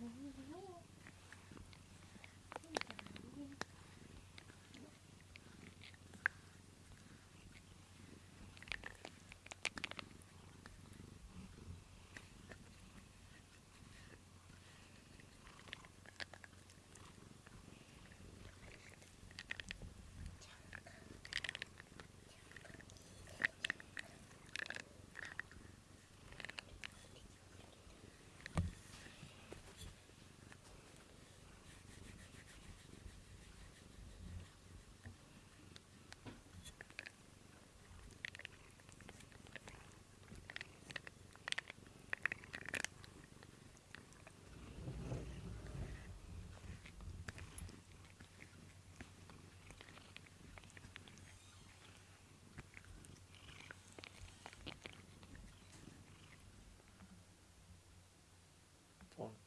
Mm-hmm.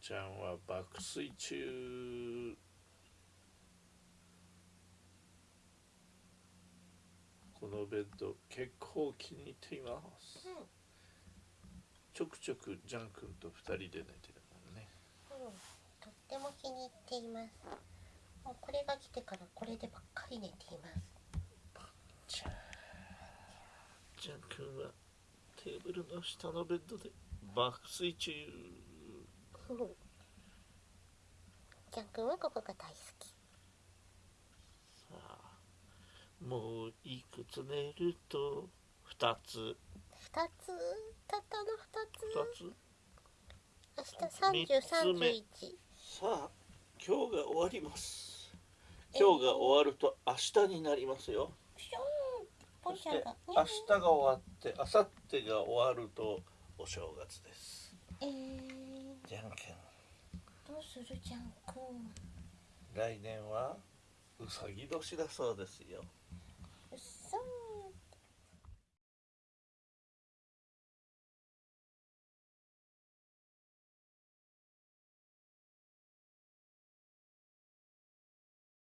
ちゃんは爆睡中。このベッド結構気に入っています、うんちょくちょくジャン君と二人で寝てるもんね。うん、とっても気に入っています。もうこれが来てからこれでばっかり寝ています。じゃあジャン君はテーブルの下のベッドで爆睡中うんジャン君はここが大好き。さあもういくつ寝ると二つ二つ、たったの二二つつ。明日三十三十一。さあ今日が終わります今日が終わると明日になりますよそして。明日が終わって明後日が終わるとお正月ですえー、じゃんけんどうするジャン君。来年はうさぎ年だそうですよう。